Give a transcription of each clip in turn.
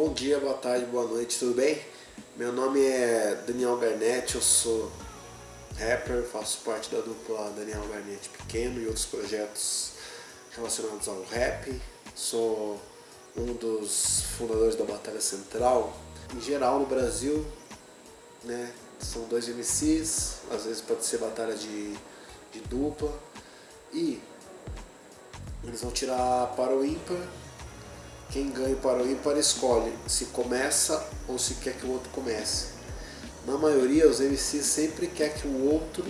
Bom dia, boa tarde, boa noite, tudo bem? Meu nome é Daniel Garnett, eu sou rapper, faço parte da dupla Daniel Garnett Pequeno e outros projetos relacionados ao rap. Sou um dos fundadores da Batalha Central. Em geral no Brasil, né, são dois MCs, às vezes pode ser batalha de, de dupla. E eles vão tirar para o ímpar quem ganha para o ímpar escolhe se começa ou se quer que o outro comece. Na maioria, os MCs sempre quer que o outro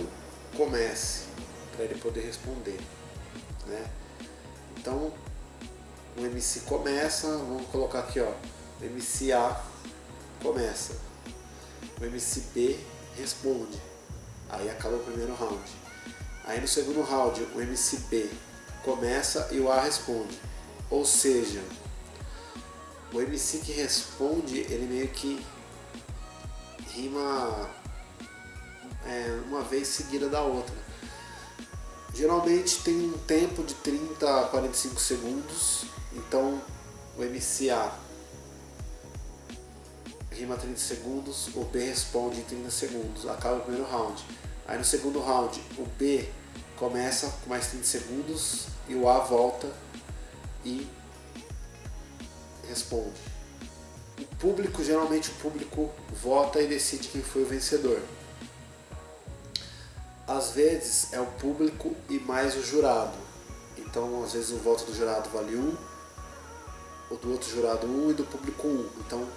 comece, para ele poder responder. Né? Então, o MC começa, vamos colocar aqui, ó, o MC A começa, o MC B responde, aí acaba o primeiro round. Aí no segundo round, o MC B começa e o A responde. Ou seja, o MC que responde, ele meio que rima é, uma vez seguida da outra. Geralmente tem um tempo de 30 a 45 segundos, então o MCA rima 30 segundos, o B responde em 30 segundos, acaba o primeiro round. Aí no segundo round, o B começa com mais 30 segundos e o A volta e responde. O público, geralmente o público vota e decide quem foi o vencedor. Às vezes é o público e mais o jurado. Então, às vezes o voto do jurado vale um, o do outro jurado um e do público um. Então,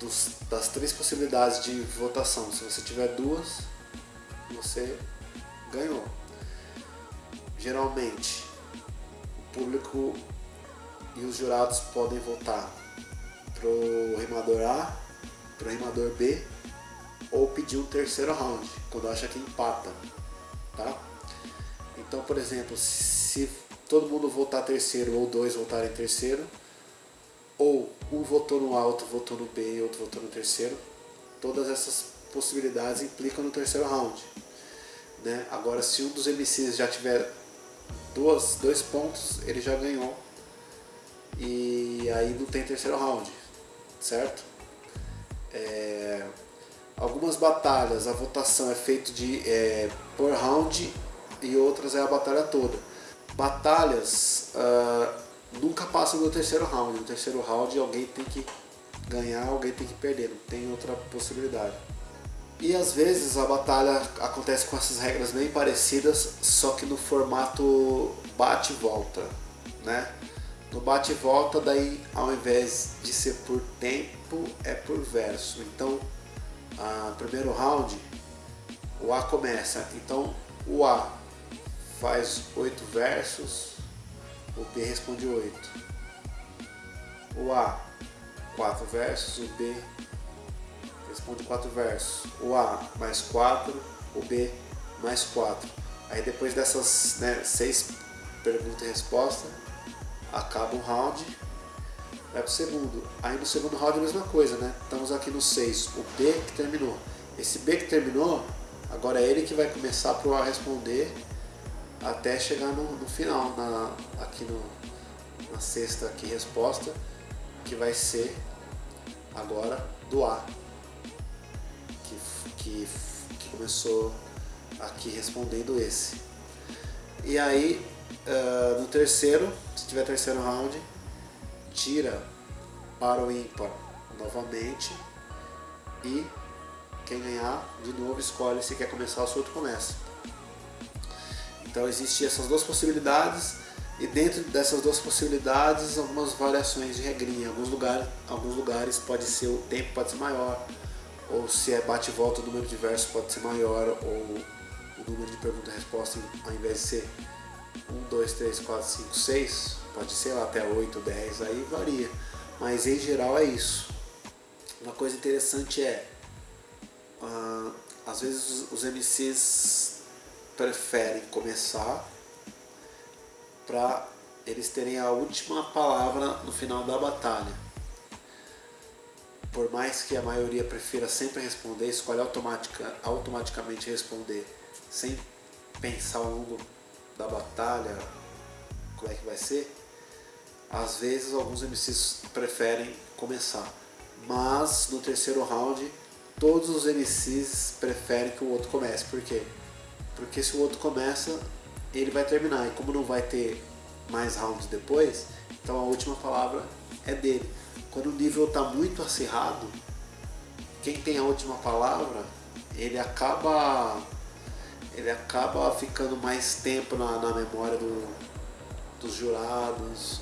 dos, das três possibilidades de votação, se você tiver duas, você ganhou. Geralmente, o público e os jurados podem votar pro rimador A, pro rimador B ou pedir um terceiro round, quando acha que empata, tá? Então, por exemplo, se todo mundo votar terceiro ou dois votarem terceiro, ou um votou no A, outro votou no B e outro votou no terceiro, todas essas possibilidades implicam no terceiro round. Né? Agora, se um dos MCs já tiver duas, dois pontos, ele já ganhou e aí não tem terceiro round, certo? É, algumas batalhas a votação é feita de é, por round e outras é a batalha toda. Batalhas uh, nunca passam do terceiro round. No terceiro round alguém tem que ganhar, alguém tem que perder, não tem outra possibilidade. E às vezes a batalha acontece com essas regras bem parecidas, só que no formato bate e volta, né? No bate e volta, daí ao invés de ser por tempo, é por verso. Então, a primeiro round, o A começa. Então, o A faz oito versos, o B responde oito. O A, quatro versos, o B responde quatro versos. O A mais quatro, o B mais quatro. Aí depois dessas né, seis perguntas e respostas, acaba um round, vai pro segundo. Aí no segundo round é a mesma coisa, né? Estamos aqui no 6, o B que terminou. Esse B que terminou, agora é ele que vai começar pro A responder até chegar no, no final, na, aqui no, na sexta aqui, resposta, que vai ser agora do A, que, que, que começou aqui respondendo esse. E aí Uh, no terceiro, tiver terceiro round, tira para o ímpar novamente e quem ganhar de novo escolhe se quer começar ou se outro começa. Então existem essas duas possibilidades e dentro dessas duas possibilidades algumas variações de regrinha. Em alguns lugares, alguns lugares pode ser o tempo pode ser maior, ou se é bate e volta o número de versos pode ser maior, ou o número de pergunta e resposta ao invés de ser 1, 2, 3, 4, 5, 6, pode ser até 8, 10, aí varia. Mas em geral é isso. Uma coisa interessante é, uh, às vezes os MCs preferem começar para eles terem a última palavra no final da batalha. Por mais que a maioria prefira sempre responder, escolhe automatica, automaticamente responder sem pensar ao longo da batalha, como é que vai ser, Às vezes alguns MCs preferem começar, mas no terceiro round todos os MCs preferem que o outro comece. Por quê? Porque se o outro começa, ele vai terminar. E como não vai ter mais rounds depois, então a última palavra é dele. Quando o nível está muito acirrado, quem tem a última palavra, ele acaba ele acaba ficando mais tempo na, na memória do, dos jurados,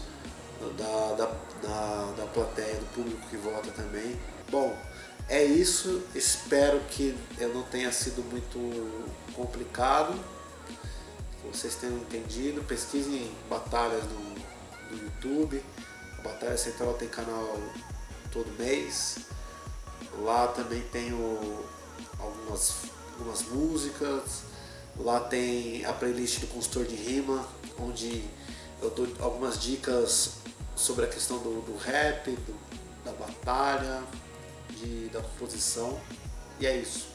da, da, da, da plateia, do público que vota também. Bom, é isso. Espero que eu não tenha sido muito complicado. Que vocês tenham entendido. Pesquisem batalhas no, no YouTube. A Batalha Central tem canal todo mês. Lá também tenho algumas, algumas músicas. Lá tem a playlist do consultor de rima, onde eu dou algumas dicas sobre a questão do, do rap, do, da batalha, de, da composição. E é isso.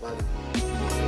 Valeu.